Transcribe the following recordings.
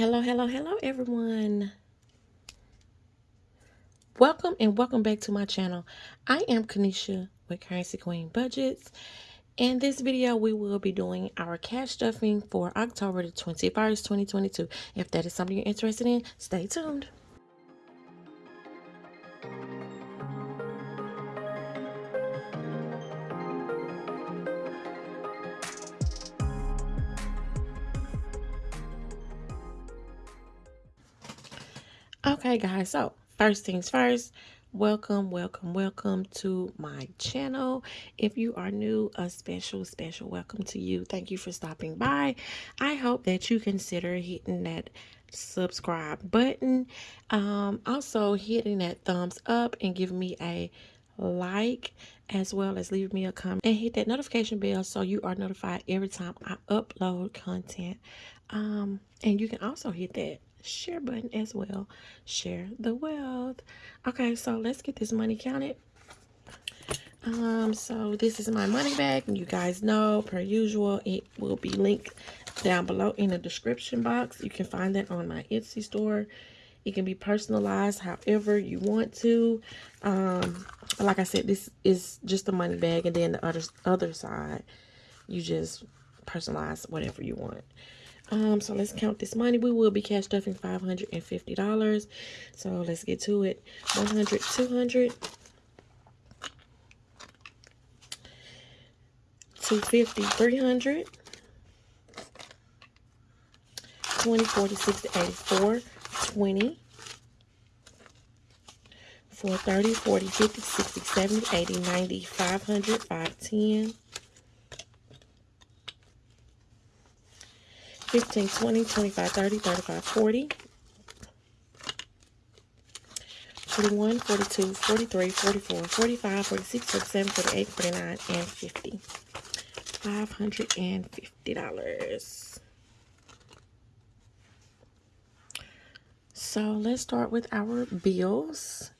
Hello, hello, hello, everyone. Welcome and welcome back to my channel. I am Kanisha with Currency Queen Budgets. In this video, we will be doing our cash stuffing for October the 21st, 2022. If that is something you're interested in, stay tuned. Okay, guys, so first things first, welcome, welcome, welcome to my channel. If you are new, a special, special welcome to you. Thank you for stopping by. I hope that you consider hitting that subscribe button. Um, also hitting that thumbs up and give me a like as well as leave me a comment and hit that notification bell so you are notified every time I upload content. Um, and you can also hit that share button as well. Share the wealth. Okay, so let's get this money counted. Um, so this is my money bag. And you guys know, per usual, it will be linked down below in the description box. You can find that on my Etsy store. It can be personalized however you want to. Um, like I said, this is just a money bag. And then the other, other side, you just personalize whatever you want. Um, so let's count this money. We will be cash stuffing $550. So let's get to it. 100, 200, 250, 300, 20, 40, 60, 84, 20, 430, 40, 50, 60, 70, 80, 90, 500, 510, 15, 20, 25, 30, 35, 40, 41, 42, 43, 44, 45, 46, 47, 48, 49, and 50. $550. So let's start with our bills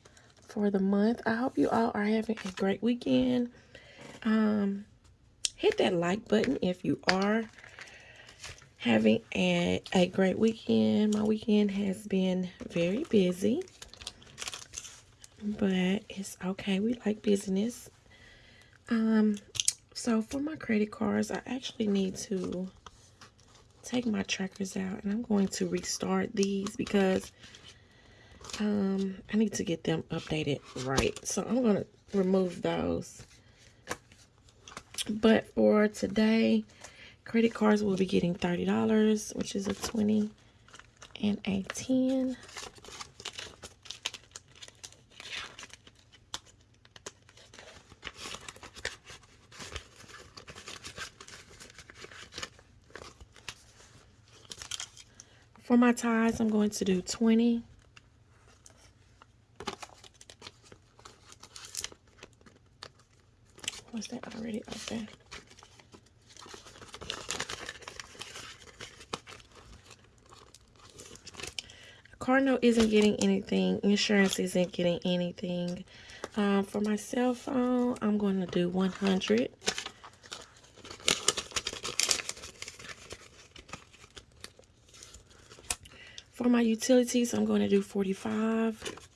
for the month. I hope you all are having a great weekend. Um, hit that like button if you are having a, a great weekend. My weekend has been very busy, but it's okay. We like business. Um, so for my credit cards, I actually need to take my trackers out and I'm going to restart these because um, I need to get them updated right. So I'm going to remove those. But for today, Credit cards will be getting $30, which is a 20 and a 10. For my ties, I'm going to do 20. Was that already up there? Isn't getting anything. Insurance isn't getting anything. Um, for my cell phone, I'm going to do 100. For my utilities, I'm going to do 45.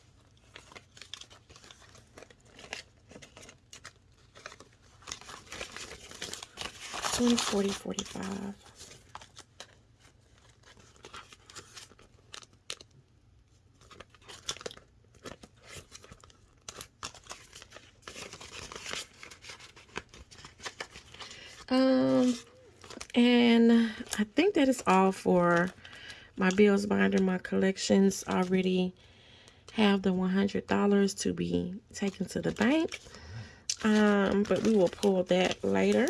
Twenty, forty, forty-five. Um, and I think that is all for my bills binder. My collections already have the $100 to be taken to the bank. Um, but we will pull that later.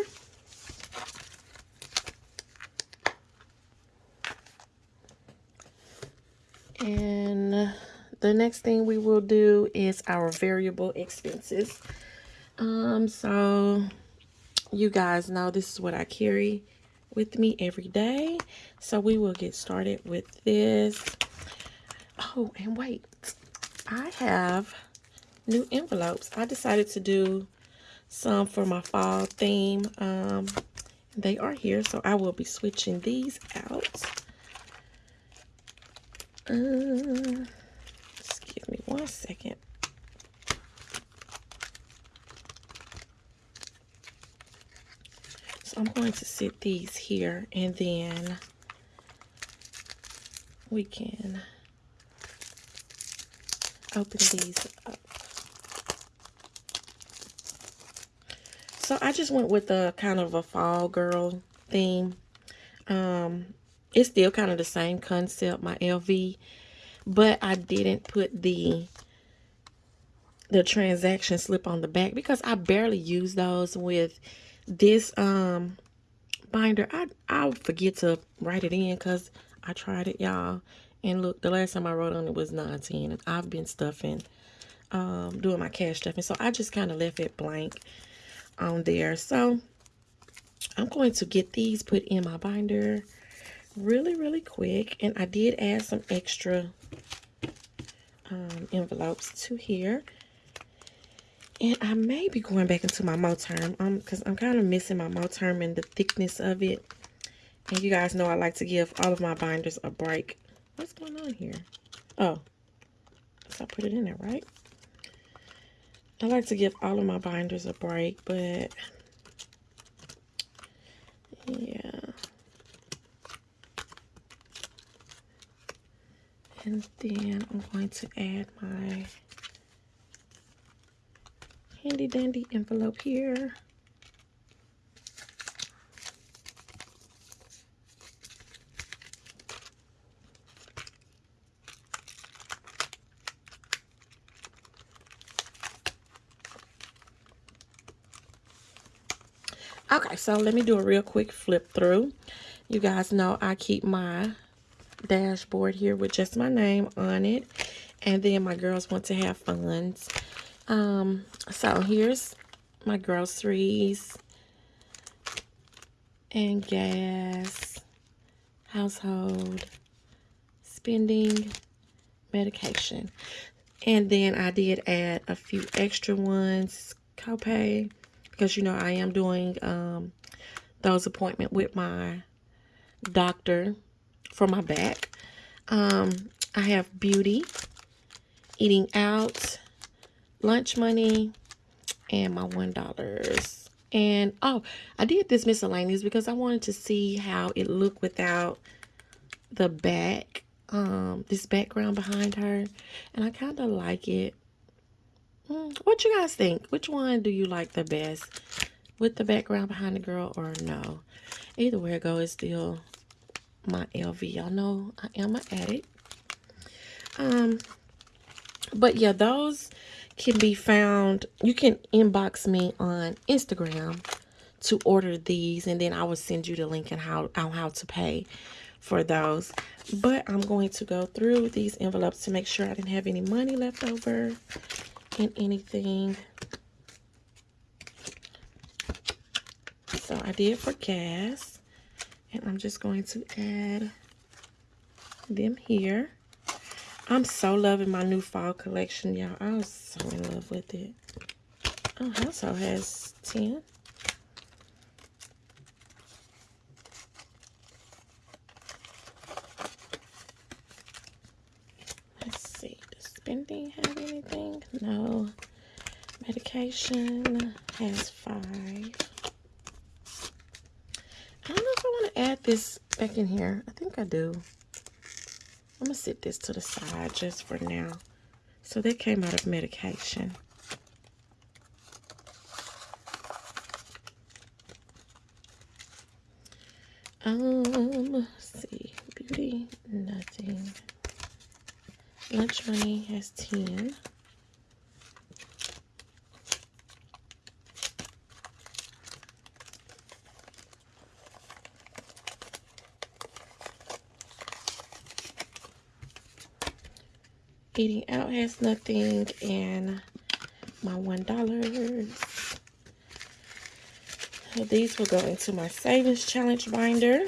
And the next thing we will do is our variable expenses. Um, so you guys know this is what I carry with me every day. So we will get started with this. Oh, and wait. I have new envelopes. I decided to do some for my fall theme. Um, they are here, so I will be switching these out. Uh, just give me one second. I'm going to sit these here and then we can open these up. So I just went with a kind of a fall girl theme. Um, it's still kind of the same concept, my LV, but I didn't put the the transaction slip on the back because I barely use those with this um binder. I I'll forget to write it in because I tried it, y'all. And look, the last time I wrote on it was 19. and I've been stuffing, um, doing my cash stuffing. So I just kind of left it blank on there. So I'm going to get these put in my binder really, really quick. And I did add some extra um, envelopes to here. And I may be going back into my Moterm um, because I'm kind of missing my Moterm and the thickness of it. And you guys know I like to give all of my binders a break. What's going on here? Oh, so I put it in there, right? I like to give all of my binders a break, but yeah. And then I'm going to add my handy dandy envelope here. Okay, so let me do a real quick flip through. You guys know I keep my dashboard here with just my name on it. And then my girls want to have funds. Um, so here's my groceries. And gas, household, spending, medication. And then I did add a few extra ones, copay, because, you know, I am doing um, those appointment with my doctor for my back. Um, I have beauty, eating out, lunch money, and my $1. And, oh, I did this miscellaneous because I wanted to see how it looked without the back, um, this background behind her. And I kind of like it. Mm, what you guys think? Which one do you like the best? With the background behind the girl or no? Either way it goes, it's still my LV. Y'all know I am an addict. Um, but yeah, those can be found. You can inbox me on Instagram to order these, and then I will send you the link and how on how to pay for those. But I'm going to go through these envelopes to make sure I didn't have any money left over in anything. So I did for gas. And I'm just going to add them here. I'm so loving my new fall collection, y'all. I was so in love with it. Oh, household has 10. Let's see. Does spending have anything? No. Medication has five I don't know if I want to add this back in here? I think I do. I'm going to sit this to the side just for now. So that came out of medication. Um, see. Beauty, nothing. Lunch money has 10. Eating out has nothing and my one dollar. So these will go into my savings challenge binder.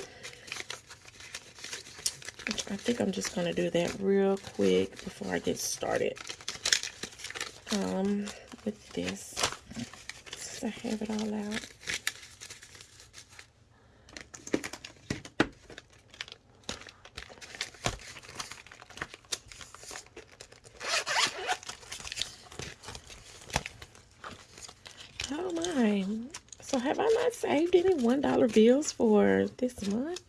I think I'm just going to do that real quick before I get started um, with this. Since I have it all out. So have Saved any $1 bills for this month?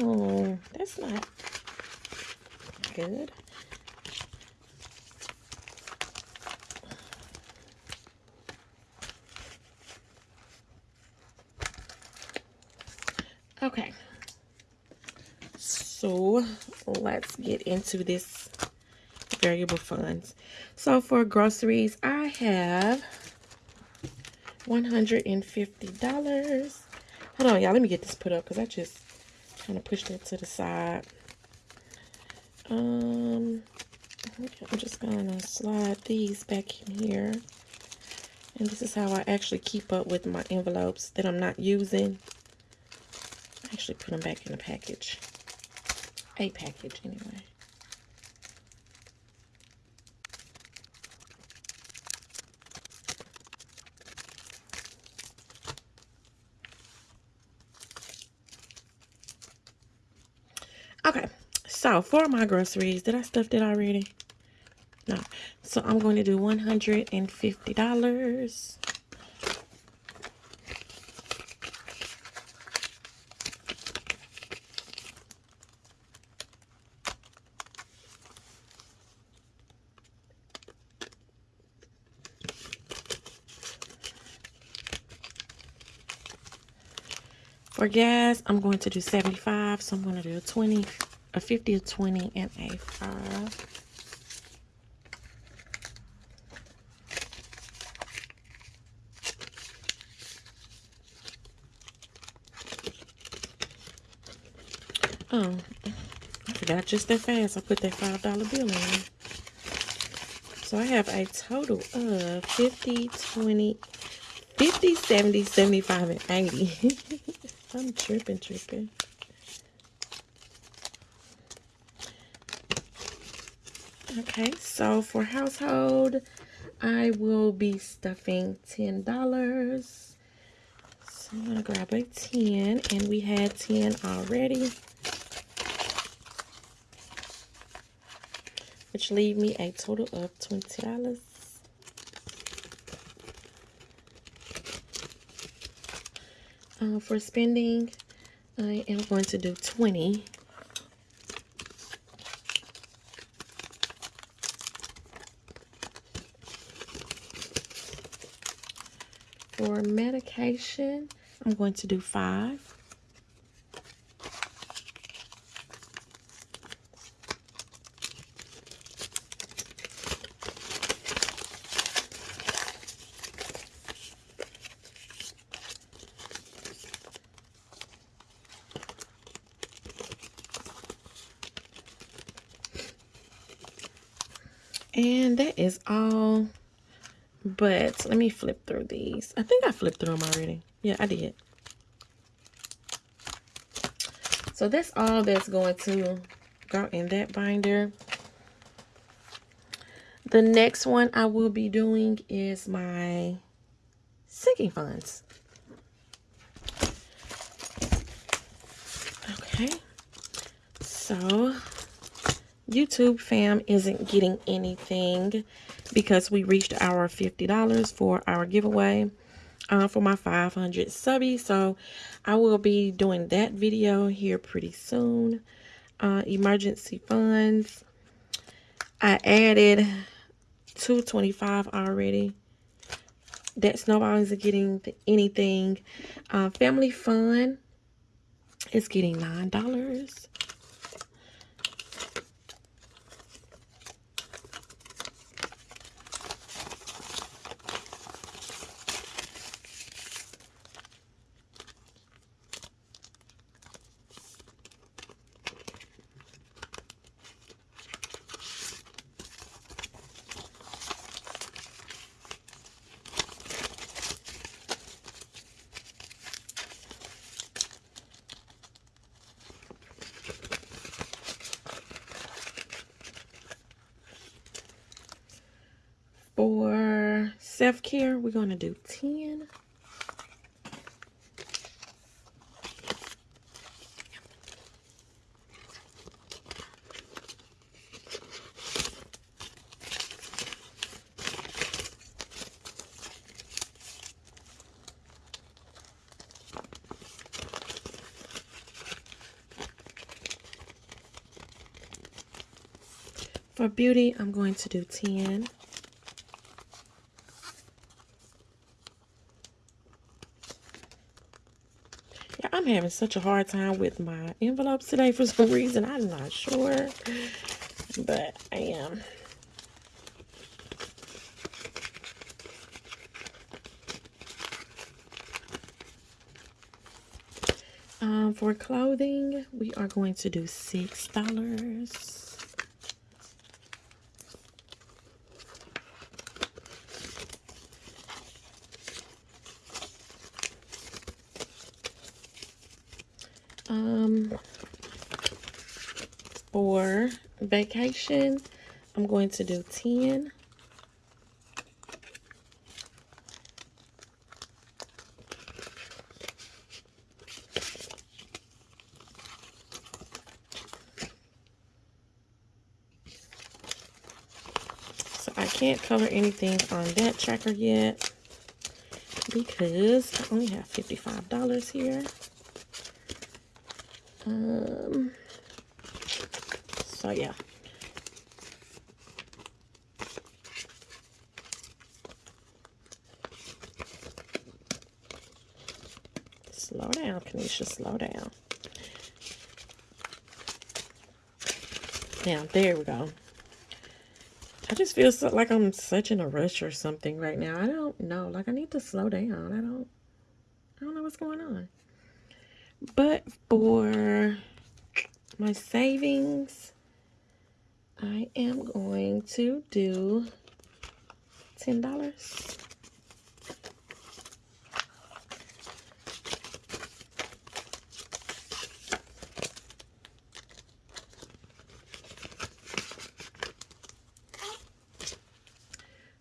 Oh, that's not good. Okay. So let's get into this variable funds. So for groceries, I have $150. Hold on, y'all. Let me get this put up because I just kind of pushed it to the side. Um, I'm just going to slide these back in here. And this is how I actually keep up with my envelopes that I'm not using. I actually put them back in a package. A package, anyway. Okay, so for my groceries, did I stuff it already? No. So I'm going to do $150. For gas, I'm going to do 75. So I'm going to do a 20, a 50, a 20, and a 5. Oh, I forgot just that fast. I put that $5 bill in. So I have a total of 50, 20, 50, 70, 75, and 80. I'm tripping, tripping. Okay, so for household, I will be stuffing $10. So I'm going to grab a 10, and we had 10 already. Which leave me a total of $20. Uh, for spending, I am going to do 20. For medication, I'm going to do 5. And that is all. But let me flip through these. I think I flipped through them already. Yeah, I did. So that's all that's going to go in that binder. The next one I will be doing is my sinking funds. Okay. So YouTube fam isn't getting anything because we reached our $50 for our giveaway uh, for my 500 subbies. So I will be doing that video here pretty soon. Uh, emergency funds. I added 225 already. That snowball is getting anything. Uh, family fun is getting $9. do 10. For beauty, I'm going to do 10. Having such a hard time with my envelopes today for some reason. I'm not sure, but I am. Um, for clothing, we are going to do $6. Um, for vacation, I'm going to do 10. So I can't cover anything on that tracker yet because I only have $55 here. Um, so yeah. Slow down, Kanisha, slow down. Now, there we go. I just feel so, like I'm such in a rush or something right now. I don't know. Like, I need to slow down. I don't, I don't know what's going on. But for my savings, I am going to do $10.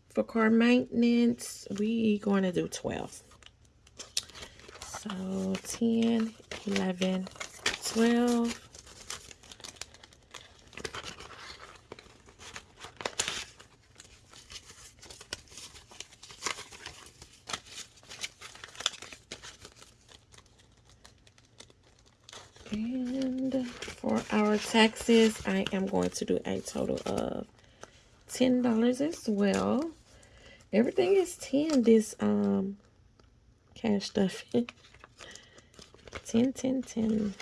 For car maintenance, we going to do 12. So 10, 11, 12. And for our taxes, I am going to do a total of $10 as well. Everything is 10 this um cash stuff. 10, 10, 10.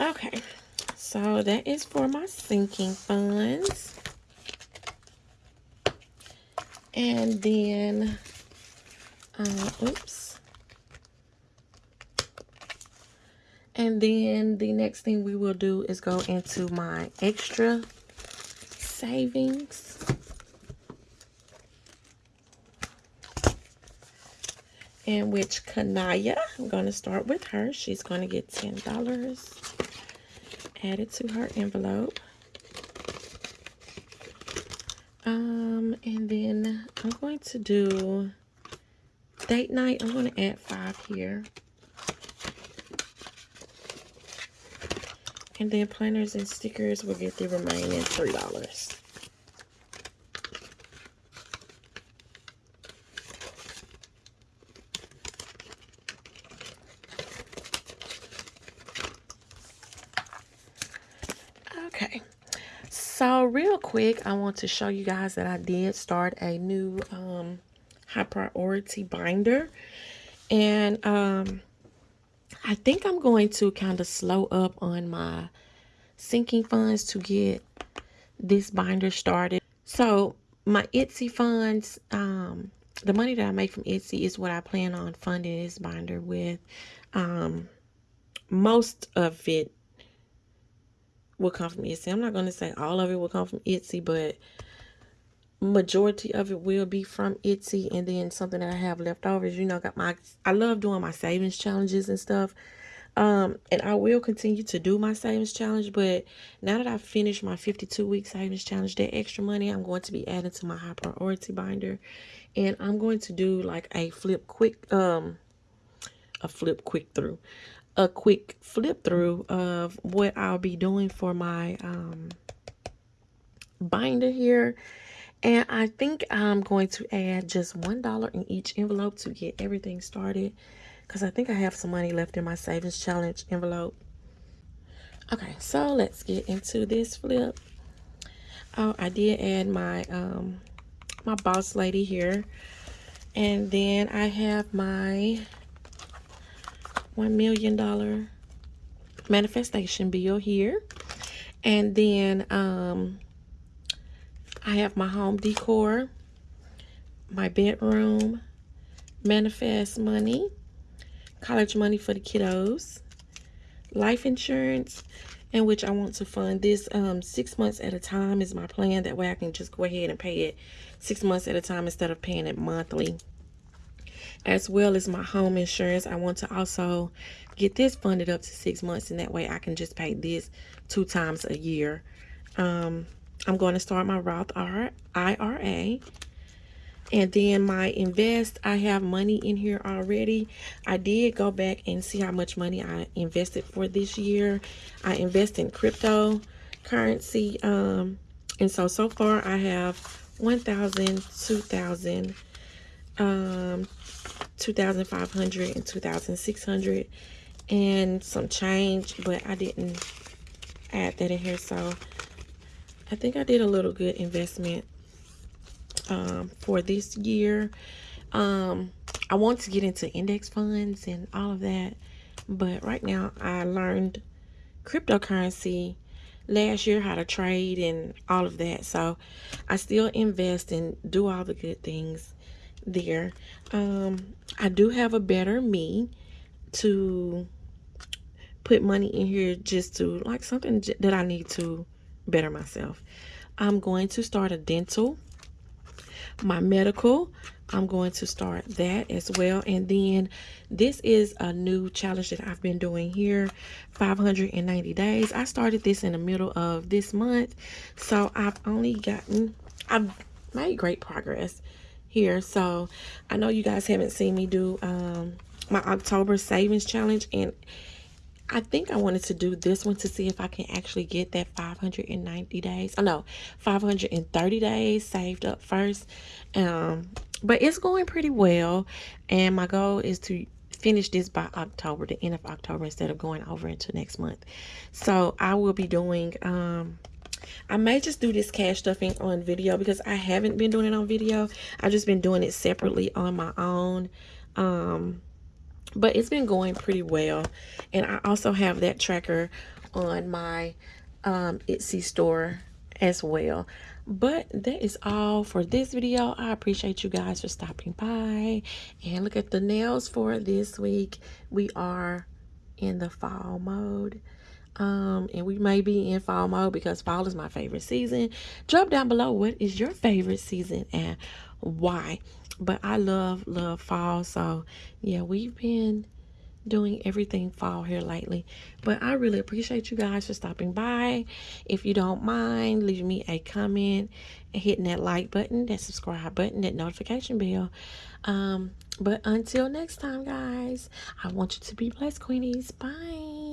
Okay, so that is for my sinking funds. And then, uh, oops. And then the next thing we will do is go into my extra savings. And which Kanaya, I'm going to start with her. She's going to get $10 added to her envelope. Um, and then I'm going to do date night. I'm going to add five here. And then planners and stickers will get the remaining $3. Okay. So real quick, I want to show you guys that I did start a new um, high priority binder. And um, I think I'm going to kind of slow up on my sinking funds to get this binder started. So my Etsy funds, um, the money that I make from Etsy is what I plan on funding this binder with. Um, most of it will come from Etsy. I'm not going to say all of it will come from Etsy, but majority of it will be from Etsy. And then something that I have left over is you know got my I love doing my savings challenges and stuff. Um and I will continue to do my savings challenge but now that I've finished my 52 week savings challenge that extra money I'm going to be adding to my high priority binder. And I'm going to do like a flip quick um a flip quick through a quick flip through of what I'll be doing for my um binder here And I think I'm going to add just $1 in each envelope to get everything started. Because I think I have some money left in my savings challenge envelope. Okay, so let's get into this flip. Oh, I did add my um my boss lady here. And then I have my $1 million manifestation bill here. And then um, I have my home decor, my bedroom, manifest money, college money for the kiddos, life insurance, in which I want to fund this um, six months at a time is my plan. That way I can just go ahead and pay it six months at a time instead of paying it monthly. As well as my home insurance, I want to also get this funded up to six months, and that way I can just pay this two times a year. Um, I'm going to start my Roth IRA. And then my invest, I have money in here already. I did go back and see how much money I invested for this year. I invest in cryptocurrency. Um, and so, so far I have 1,000, 2,000, um, 2,500 and 2,600 and some change, but I didn't add that in here. So I think I did a little good investment um, for this year. Um, I want to get into index funds and all of that, but right now I learned cryptocurrency last year how to trade and all of that. So I still invest and do all the good things there. Um, I do have a better me to put money in here just to like something that I need to better myself. I'm going to start a dental, my medical. I'm going to start that as well. And then this is a new challenge that I've been doing here, 590 days. I started this in the middle of this month. So I've only gotten, I've made great progress here. So I know you guys haven't seen me do um, my October savings challenge. And I think I wanted to do this one to see if I can actually get that 590 days. Oh, no, 530 days saved up first. Um, but it's going pretty well. And my goal is to finish this by October, the end of October, instead of going over into next month. So I will be doing, um, I may just do this cash stuffing on video because I haven't been doing it on video. I've just been doing it separately on my own. Um, but it's been going pretty well. And i also have that tracker on my um etsy store as well. But that is all for this video. I appreciate you guys for stopping by. And look at the nails for this week. We are in the fall mode um and we may be in fall mode because fall is my favorite season drop down below what is your favorite season and why but I love, love fall. So, yeah, we've been doing everything fall here lately. But I really appreciate you guys for stopping by. If you don't mind, leave me a comment hitting that like button, that subscribe button, that notification bell. Um, but until next time, guys, I want you to be blessed, Queenies. Bye.